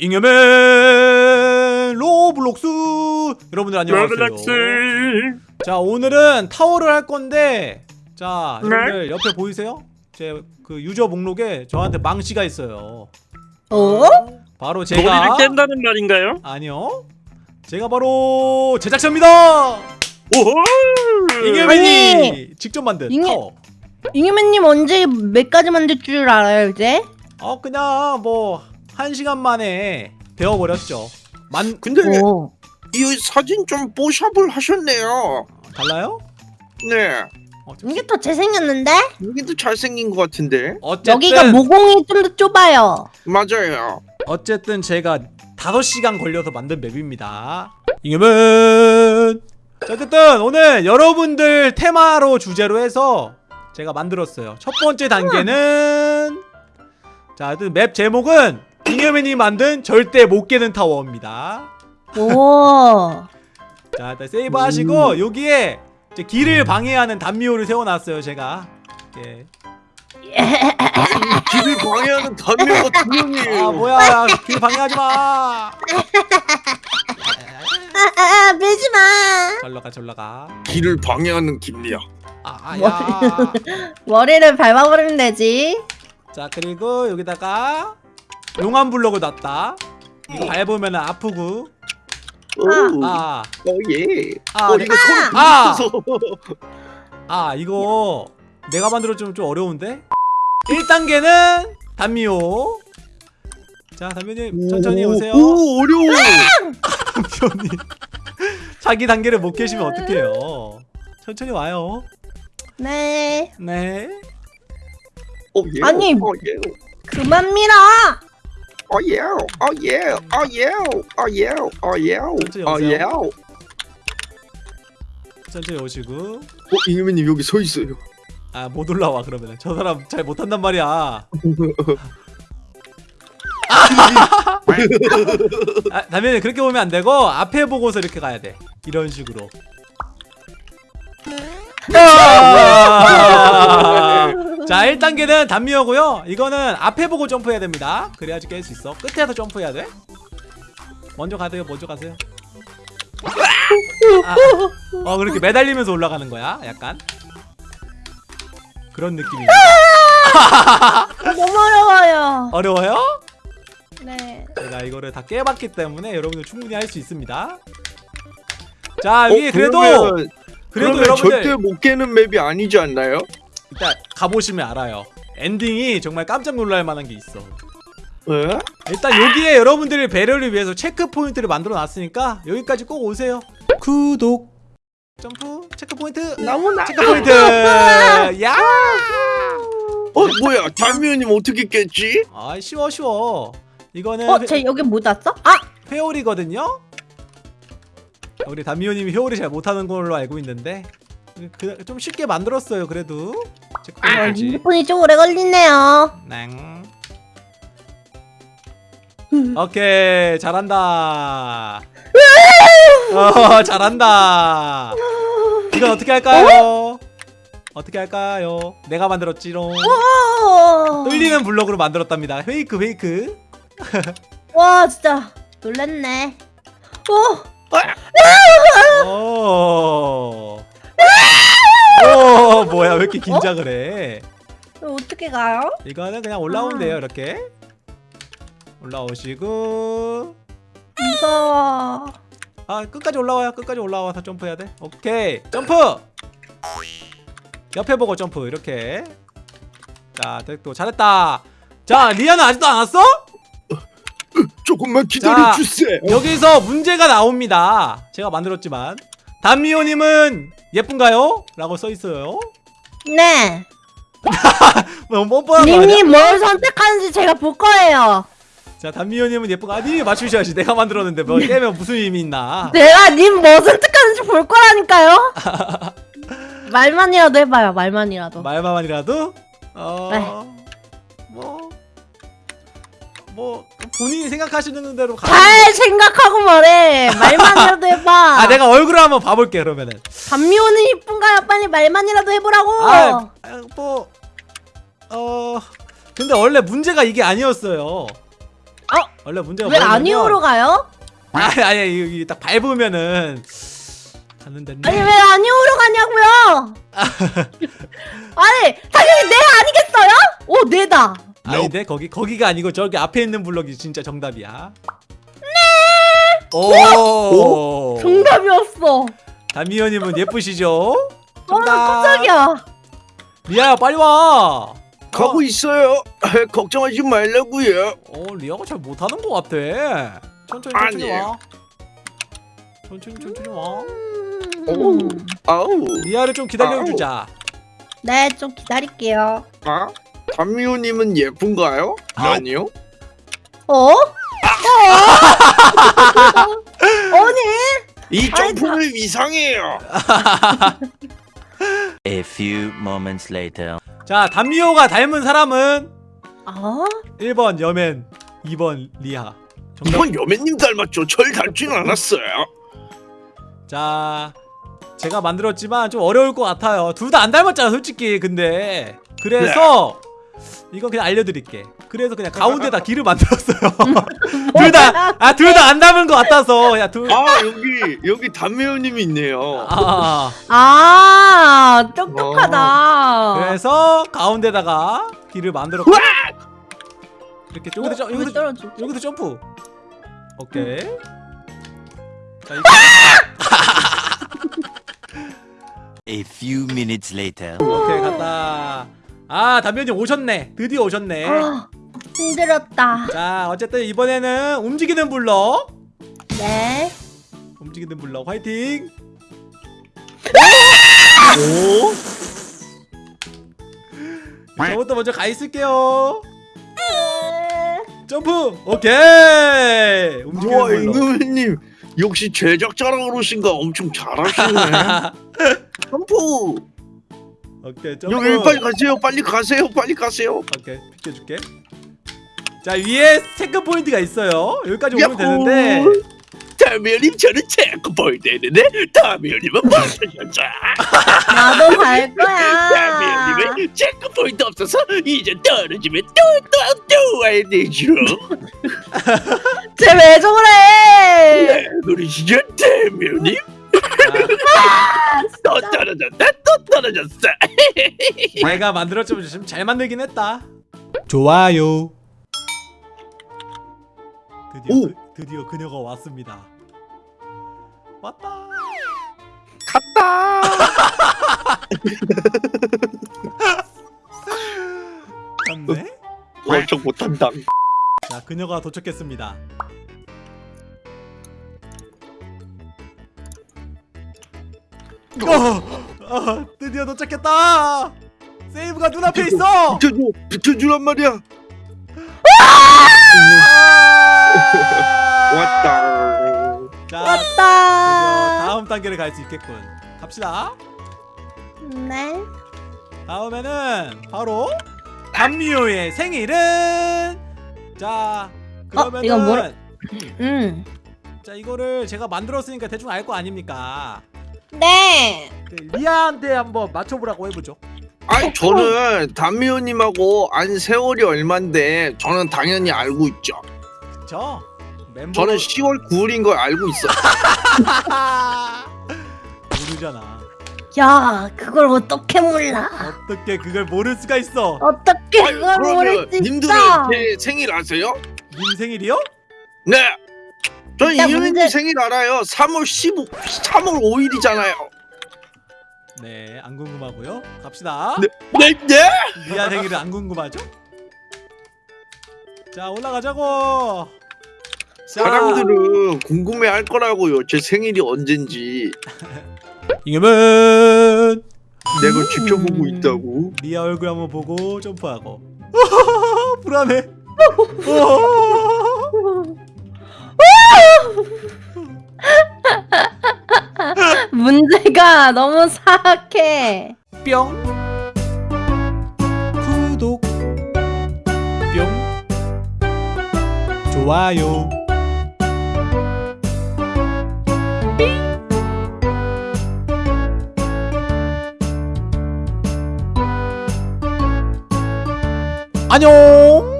잉여맨 로블록스 여러분들 안녕하세요 로블록스 자 오늘은 타워를 할 건데 자 네. 여러분들 옆에 보이세요? 제 그 유저 목록에 저한테 망치가 있어요 어? 바로 머리를 제가 깬다는 말인가요? 아니요 제가 바로 제작자입니다 오호 잉여맨이 직접 만든 잉여- 타워 잉여맨님 언제 몇 가지 만들 줄 알아요 이제? 어 그냥 뭐 한 시간 만에 배워버렸죠. 만 근데 오. 이 사진 좀 뽀샵을 하셨네요. 달라요? 네. 어, 좀- 이게 더 잘생겼는데? 여기도 잘생긴 것 같은데. 어쨌든 여기가 모공이 좀 더 좁아요. 맞아요. 어쨌든 제가 5시간 걸려서 만든 맵입니다. 자, 어쨌든 오늘 여러분들 테마로 주제로 해서 제가 만들었어요. 첫 번째 단계는? 자, 맵 제목은 잉여맨이 만든 절대 못 깨는 타워입니다. 오 자 일단 세이브 하시고 여기에 이제 길을 방해하는 단미호를 세워놨어요 제가. 예. 길을 방해하는 단면가 두 명이에요. 아 뭐야. 길 방해하지 마. 아아 밀지마. 절로 가 절로 가. 길을 방해하는 김리야. 아야. 머리를 밟아버리면 되지. 자 그리고 여기다가 용암 블록을 놨다. 이거 밟으면 아프고. 아, 아, 어예. 아, 어 네. 이거 소리 아! 들려서. 아 이거 내가 만들어주면 좀 어려운데? 1단계는 단미호. 자 단미호님 천천히 오세요. 오 어려워. 단미호님. 자기 단계를 못 계시면 어떡해요? 천천히 와요. 네. 네. 어 예. 아니. 어 예. 그만 밀어 어예 어예 어예 어예 어예 어예. 어 천천히 오시고. 잉여맨님 여기 서 있어요. 아 못 올라와 그러면 저 사람 잘 못한단 말이야. 아, 다면은 그렇게 보면 안 되고 앞에 보고서 이렇게 가야 돼. 이런 식으로. 아! 자 1단계는 단미호고요. 이거는 앞에 보고 점프해야 됩니다. 그래야지 깰 수 있어. 끝에서 점프해야 돼. 먼저 가세요. 먼저 가세요. 아, 어 그렇게 매달리면서 올라가는 거야 약간. 그런 느낌입니다 너무 어려워요. 어려워요? 네. 제가 이거를 다 깨봤기 때문에 여러분들 충분히 할 수 있습니다. 자 어, 위에 그래도 그러면, 그래도 그러면 여러분들 절대 못 깨는 맵이 아니지 않나요? 일단 가보시면 알아요 엔딩이 정말 깜짝 놀랄 만한 게 있어 에? 일단 여기에 여러분들의 배려를 위해서 체크 포인트를 만들어 놨으니까 여기까지 꼭 오세요 구독 점프 체크 포인트 너무나 체크 포인트 야 어 뭐야 달미연님 어떻게 깼지? 아 쉬워 쉬워 이거는 어? 쟤 여기 못 왔어? 아! 회오리거든요 우리 담미호님이 회오리 잘 못하는 걸로 알고 있는데 그, 좀 쉽게 만들었어요 그래도 체크 어, 포인트지 핸드폰이 좀 오래 걸리네요. 낭. 오케이 잘한다. 어 잘한다. 이건 어떻게 할까요? 어떻게 할까요? 내가 만들었지롱. 오! 뚫리는 블럭으로 만들었답니다. 페이크 페이크. 와 진짜. 놀랬네. 오! 오. 오 뭐야 왜 이렇게 긴장을 해? 어떻게 가요? 이거는 그냥 올라오면 돼요 이렇게. 올라오시고. 무서워. 아 끝까지 올라와요 끝까지 올라와서 점프해야 돼. 오케이 점프! 옆에 보고 점프 이렇게. 자 됐고 잘했다. 자 리아는 아직도 안 왔어? 조금만 기다려 자, 주세요. 여기서 문제가 나옵니다. 제가 만들었지만 담미호님은 예쁜가요? 라고 써있어요 네 뭐 뻔뻔한 거? 님이 뭘 선택하는지 제가 볼 거예요 자 담미호님은 예쁜가? 아 님이 맞추셔야지 내가 만들었는데 뭐 깨면 무슨 의미 있나 내가 님 뭐 선택하는지 볼 거라니까요 말만이라도 해봐요 말만이라도 말만이라도 어... 네. 뭐... 뭐 본인이 생각하시는 대로 가. 잘 생각하고 말해 말만이라도 해봐 아 내가 얼굴을 한번 봐볼게 그러면은. 감미호는 이쁜가요? 빨리 말만이라도 해보라고 아, 아, 뭐 어. 근데 원래 문제가 이게 아니었어요. 어? 원래 문제가 왜 아니오로 가요? 아니 아니 여기 딱 밟으면은 가는 데인데 아니 왜 아니오로 가냐고요? 아니 당연히 네 아니겠어요? 오 네다. 아닌데 거기 거기가 아니고 저기 앞에 있는 블럭이 진짜 정답이야. 네. 오. 정답이었어. 담미연님은 예쁘시죠? 아 정답. 깜짝이야. 리아야 빨리 와. 가고 있어요. 걱정하지 말라고요. 어 리아가 잘 못하는 것 같아. 천천히 천천히 아니에요. 와. 천천히 천천히 와. 오. 음. 아우. 리아를 좀 기다려주자. 네, 좀 기다릴게요. 아? 담미호님은 예쁜가요? 아니요. 어? 아니, 이 아이, 점프는 이상해요. A few moments later. 자 담미호가 닮은 사람은 아? 1번 여맨, 2번 리아. 정답. 이건 여매님 닮았죠. 절 닮지는 않았어요. 자 제가 만들었지만 좀 어려울 것 같아요 둘 다 안 닮았잖아 솔직히 근데 그래서 이건 그냥 알려드릴게. 그래서 그냥 가운데다 길을 만들었어요. 둘다아둘 다 안 닮은 것 같아서. 야 둘. 아 여기 여기 담미호님이 있네요. 아, 아, 똑똑하다. 그래서 가운데다가 길을 만들었고. 이렇게 여기도 어, 점 여기 여기도 떨어져. 여기도 점프. 오케이. 자 이거. A few minutes later. 오케이 갔다 아 담배님 오셨네. 드디어 오셨네. 아, 힘들었다. 자 어쨌든 이번에는 움직이는 블럭 네. 움직이는 블럭 화이팅! 오? 저부터 먼저 가 있을게요. 점프! 오케이! 우와 움직이는 블럭 임금님 역시 제작자라 그러신가 엄청 잘하시네. 점프. 오케이 점프 여기 빨리 가세요. 빨리 가세요. 빨리 가세요. 오케이 비켜줄게 자 위에 체크 포인트가 있어요 여기까지 오면 되는데 담미호님 저는 체크 포인트 했는데 담미호님은 못하셨죠. 나도 갈 거야. 담미호님은 체크 포인트 없어서 이제 떨어지면 또또또 와야 되죠. 쟤왜 저래? 네, 그러시죠 담미호님? 또 떨어졌다 또 떨어졌어. 내가 만들었지만 지금 잘 만들긴 했다 좋아요 드디어 오. 그, 드디어 그녀가 왔습니다 왔다 갔다. 갔네 엄청 못한다. 자 그녀가 도착했습니다 어, 어, 드디어 도착했다 세이브가 눈앞에 있어 비켜줘, 비켜주란 말이야. 아! 왔다. 자 왔다. 다음 단계를 갈 수 있겠군 갑시다 네. 다음에는 바로 담미호의 생일은 자 그러면은 어, 이건 뭐라- 음. 자 이거를 제가 만들었으니까 대충 알 거 아닙니까 네. 그 리아한테 한번 맞춰보라고 해보죠 아니 저는 담미호님하고 안 세월이 얼만데 저는 당연히 알고 있죠. 그쵸? 멤버 저는 10월 9일인 걸 알고 있어. 모르잖아 야, 그걸 어떻게 몰라? 어떻게 그걸 모를 수가 있어 어떻게 그걸 모를 수 님들은 있어? 제 생일 아세요? 님 생일이요? 네. 저는 이현님 문제- 생일 알아요. 3월 15, 3월 5일이잖아요. 네 안 궁금하고요 갑시다 네, 네, 네. 리아 생일은 안 궁금하죠? 자 올라가자고 자, 사람들은 궁금해할 거라고요. 제 생일이 언젠지 이겨면 내가 지켜보고 음. 있다고. 리아 얼굴 한번 보고 점프하고 불안해 문제가 너무 사악해. 뿅. 구독. 뿅. 좋아요. 안녕